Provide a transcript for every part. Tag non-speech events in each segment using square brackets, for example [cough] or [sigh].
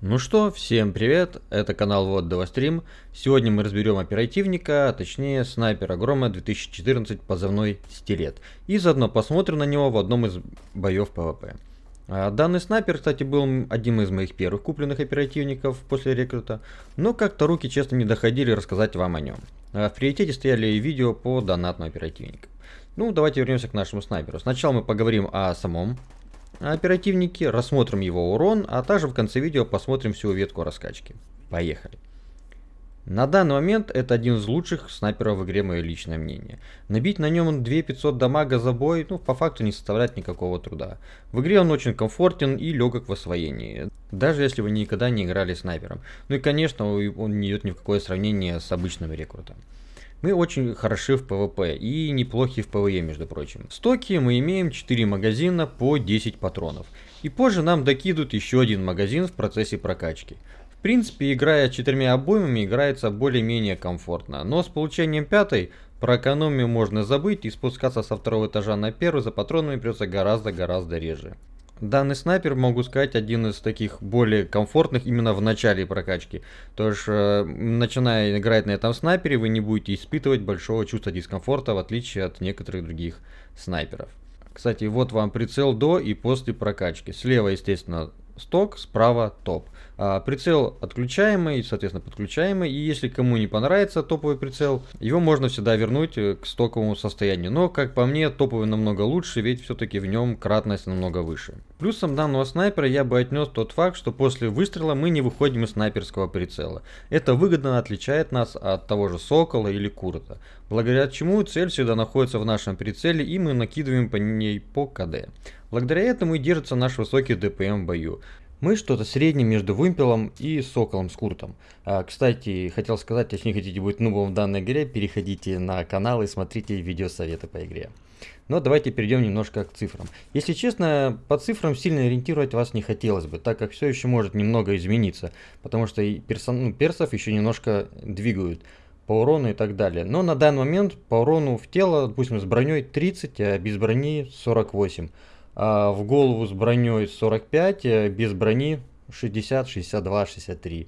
Ну что, всем привет, это канал WoT Stream. Сегодня мы разберем оперативника, а точнее снайпера Грома 2014 позывной Стилет. И заодно посмотрим на него в одном из боев ПВП. А, данный снайпер, кстати, был одним из моих первых купленных оперативников после рекрута, но как-то руки честно не доходили рассказать вам о нем. А, в приоритете стояли видео по донатному оперативнику. Ну, давайте вернемся к нашему снайперу. Сначала мы поговорим о самом оперативнике, рассмотрим его урон, а также в конце видео посмотрим всю ветку раскачки. Поехали. На данный момент это один из лучших снайперов в игре, мое личное мнение. Набить на нем 2500 дамага за бой, ну, по факту не составляет никакого труда. В игре он очень комфортен и легок в освоении, даже если вы никогда не играли снайпером. Ну и, конечно, он не идет ни в какое сравнение с обычным рекрутом. Мы очень хороши в PvP и неплохи в PvE, между прочим. В стоке мы имеем 4 магазина по 10 патронов. И позже нам докидывают еще один магазин в процессе прокачки. В принципе, играя четырьмя обоймами, играется более-менее комфортно. Но с получением пятой, про экономию можно забыть и спускаться со второго этажа на первый за патронами придется гораздо-гораздо реже. Данный снайпер, могу сказать, один из таких более комфортных именно в начале прокачки. То есть, э, начиная играть на этом снайпере, вы не будете испытывать большого чувства дискомфорта, в отличие от некоторых других снайперов. Кстати, вот вам прицел до и после прокачки. Слева, естественно, сток, справа топ. А, прицел отключаемый, соответственно подключаемый. И если кому не понравится топовый прицел, его можно всегда вернуть э, к стоковому состоянию. Но, как по мне, топовый намного лучше, ведь все-таки в нем кратность намного выше. Плюсом данного снайпера я бы отнес тот факт, что после выстрела мы не выходим из снайперского прицела. Это выгодно отличает нас от того же Сокола или Курта. Благодаря чему цель всегда находится в нашем прицеле и мы накидываем по ней по КД. Благодаря этому и держится наш высокий ДПМ в бою. Мы что-то среднее между Вымпелом и Соколом с Куртом. А, кстати, хотел сказать, если не хотите быть нубом в данной игре, переходите на канал и смотрите видеосоветы по игре. Но давайте перейдем немножко к цифрам. Если честно, по цифрам сильно ориентировать вас не хотелось бы, так как все еще может немного измениться, потому что и персон, ну, персов еще немножко двигают по урону и так далее. Но на данный момент по урону в тело, допустим, с броней 30, а без брони 48. А, в голову с броней 45, э, без брони 60, 62, 63.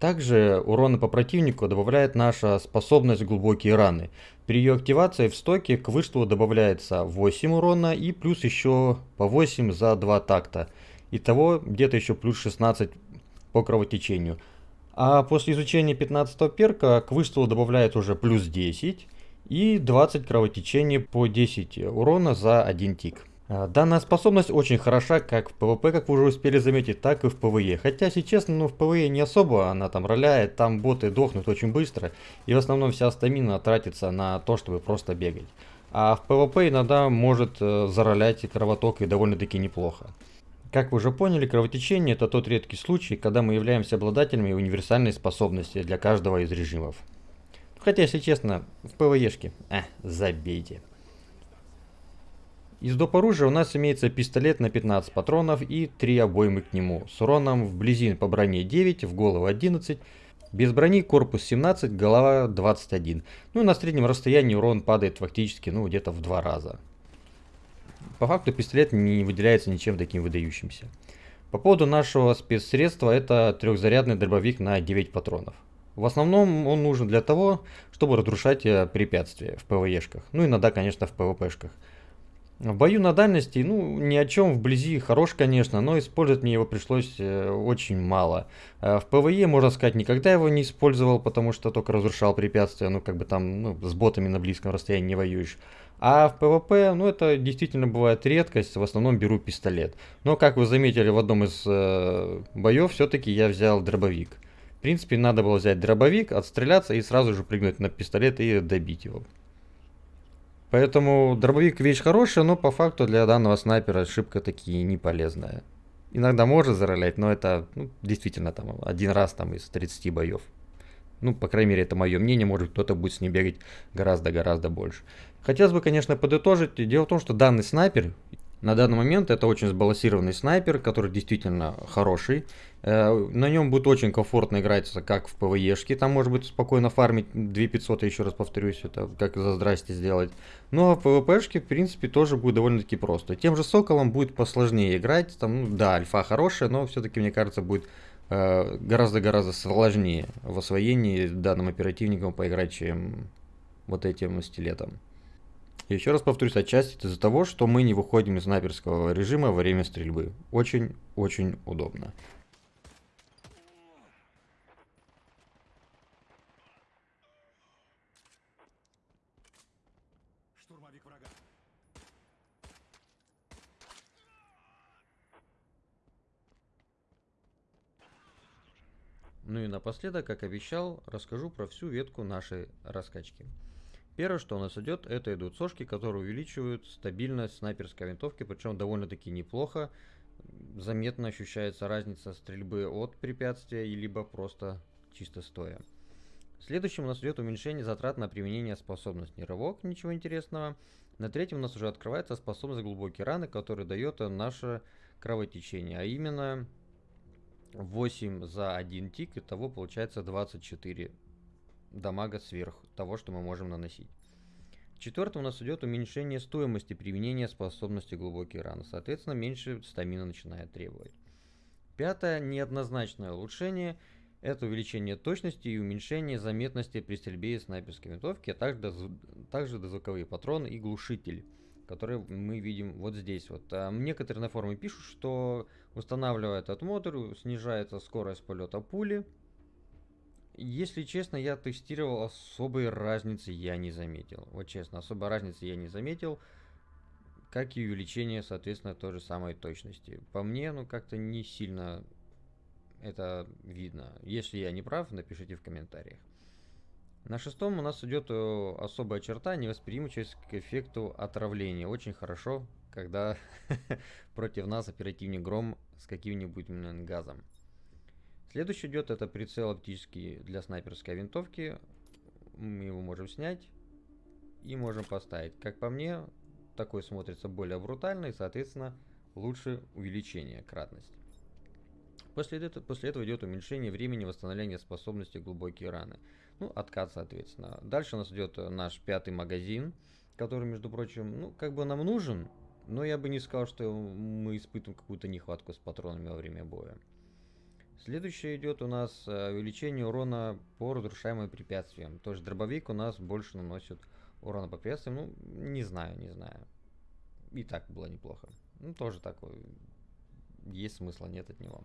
Также урона по противнику добавляет наша способность глубокие раны. При ее активации в стоке к выстрелу добавляется 8 урона и плюс еще по 8 за 2 такта. Итого где-то еще плюс 16 по кровотечению. А после изучения 15 перка к выстрелу добавляет уже плюс 10 и 20 кровотечений по 10 урона за 1 тик. А, данная способность очень хороша как в PvP, как вы уже успели заметить, так и в PvE. Хотя, если честно, ну в PvE не особо она там роляет, там боты дохнут очень быстро, и в основном вся стамина тратится на то, чтобы просто бегать. А в PvP иногда может э, заролять кровоток и довольно-таки неплохо. Как вы уже поняли, кровотечение это тот редкий случай, когда мы являемся обладателями универсальной способности для каждого из режимов. Хотя, если честно, в PvE-шке, э, забейте. Из доп. оружия у нас имеется пистолет на 15 патронов и 3 обоймы к нему. С уроном вблизи по броне 9, в голову 11. Без брони корпус 17, голова 21. Ну и на среднем расстоянии урон падает фактически ну где-то в два раза. По факту пистолет не выделяется ничем таким выдающимся. По поводу нашего спецсредства это трехзарядный дробовик на 9 патронов. В основном он нужен для того, чтобы разрушать э, препятствия в ПВЕшках. Ну иногда, конечно, в ПВПшках. В бою на дальности, ну, ни о чем вблизи хорош, конечно, но использовать мне его пришлось э, очень мало. Э, в ПВЕ, можно сказать, никогда его не использовал, потому что только разрушал препятствия, ну, как бы там, ну, с ботами на близком расстоянии не воюешь. А в ПВП, ну, это действительно бывает редкость, в основном беру пистолет. Но, как вы заметили в одном из э, боев, все-таки я взял дробовик. В принципе, надо было взять дробовик, отстреляться и сразу же прыгнуть на пистолет и добить его. Поэтому дробовик вещь хорошая, но по факту для данного снайпера ошибка такие не полезная. Иногда может заролять, но это ну, действительно там один раз там из 30 боев. Ну, по крайней мере, это мое мнение, может кто-то будет с ним бегать гораздо-гораздо больше. Хотелось бы, конечно, подытожить. Дело в том, что данный снайпер на данный момент это очень сбалансированный снайпер, который действительно хороший. Э, на нем будет очень комфортно играться, как в ПВЕшке. Там может быть спокойно фармить 2500, еще раз повторюсь, это как за здрасте сделать. Ну а в ПВПшке, в принципе, тоже будет довольно-таки просто. Тем же Соколом будет посложнее играть. Там, ну, да, альфа хорошая, но все-таки, мне кажется, будет э, гораздо-гораздо сложнее в освоении данным оперативником поиграть, чем вот этим стилетом. Еще раз повторюсь, отчасти это из-за того, что мы не выходим из снайперского режима во время стрельбы. Очень-очень удобно. Ну и напоследок, как обещал, расскажу про всю ветку нашей раскачки. Первое, что у нас идет, это идут сошки, которые увеличивают стабильность снайперской винтовки, причем довольно-таки неплохо. Заметно ощущается разница стрельбы от препятствия, либо просто чисто стоя. Следующим у нас идет уменьшение затрат на применение способности рывок, ничего интересного. На третьем у нас уже открывается способность глубокие раны, которая дает наше кровотечение, а именно 8 за 1 тик, и того получается 24 дамага сверх того, что мы можем наносить. Четвертое у нас идет уменьшение стоимости применения способности глубокие раны. Соответственно, меньше стамина начинает требовать. Пятое неоднозначное улучшение – это увеличение точности и уменьшение заметности при стрельбе из снайперской винтовки, а также, также дозвуковые патроны и глушитель, которые мы видим вот здесь. Вот. А некоторые на форуме пишут, что устанавливая этот мотор, снижается скорость полета пули, если честно, я тестировал, особой разницы я не заметил. Вот честно, особой разницы я не заметил. Как и увеличение, соответственно, той же самой точности. По мне, ну как-то не сильно это видно. Если я не прав, напишите в комментариях. На шестом у нас идет э, особая черта, невосприимчивость к эффекту отравления. Очень хорошо, когда [laughs] против нас оперативник Гром с каким-нибудь газом. Следующий идет это прицел оптический для снайперской винтовки. Мы его можем снять и можем поставить. Как по мне, такой смотрится более брутально и, соответственно, лучше увеличение кратности. После этого, после этого идет уменьшение времени восстановления способности глубокие раны. Ну, откат, соответственно. Дальше у нас идет наш пятый магазин, который, между прочим, ну, как бы нам нужен, но я бы не сказал, что мы испытываем какую-то нехватку с патронами во время боя. Следующее идет у нас э, увеличение урона по разрушаемым препятствиям. Тоже дробовик у нас больше наносит урона по препятствиям. Ну, не знаю, не знаю. И так было неплохо. Ну, тоже такой. Есть смысла, нет от него.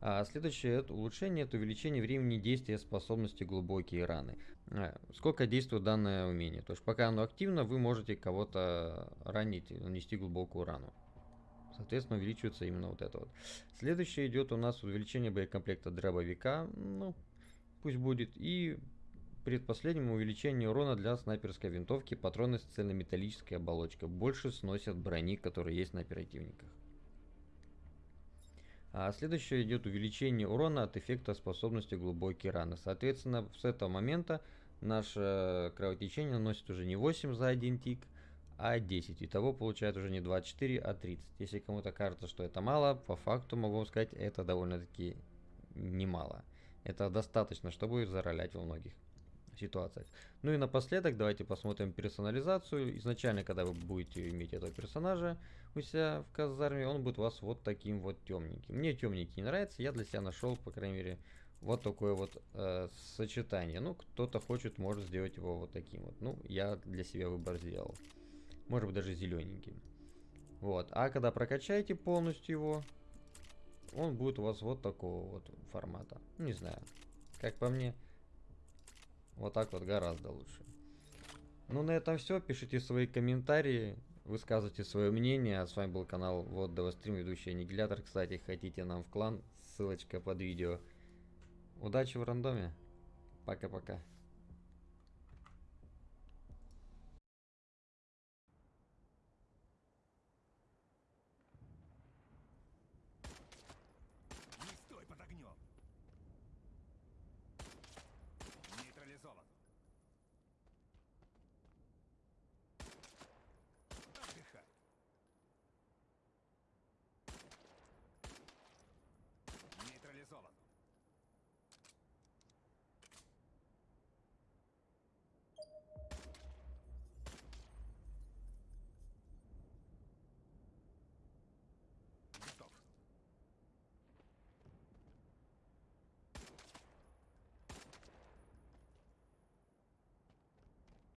А следующее это улучшение, это увеличение времени действия способности глубокие раны. А, сколько действует данное умение. То есть пока оно активно, вы можете кого-то ранить, нанести глубокую рану. Соответственно, увеличивается именно вот это вот. Следующее идет у нас увеличение боекомплекта дробовика. Ну, пусть будет. И предпоследнему увеличение урона для снайперской винтовки патроны с цельнометаллической оболочкой. Больше сносят брони, которые есть на оперативниках. А следующее идет увеличение урона от эффекта способности глубокие раны. Соответственно, с этого момента наше кровотечение наносит уже не 8 за один тик, а 10. Итого получает уже не 24, а 30. Если кому-то кажется, что это мало, по факту могу сказать, это довольно-таки немало. Это достаточно, чтобы заролять во многих ситуациях. Ну и напоследок давайте посмотрим персонализацию. Изначально, когда вы будете иметь этого персонажа у себя в казарме, он будет у вас вот таким вот темненьким. Мне темненький не нравится, я для себя нашел, по крайней мере, вот такое вот э, сочетание. Ну, кто-то хочет, может сделать его вот таким вот. Ну, я для себя выбор сделал может быть даже зелененьким. Вот, а когда прокачаете полностью его, он будет у вас вот такого вот формата. Не знаю, как по мне, вот так вот гораздо лучше. Ну, на этом все. Пишите свои комментарии, высказывайте свое мнение. А с вами был канал Вот Стрим, ведущий Аннигилятор. Кстати, хотите нам в клан, ссылочка под видео. Удачи в рандоме. Пока-пока.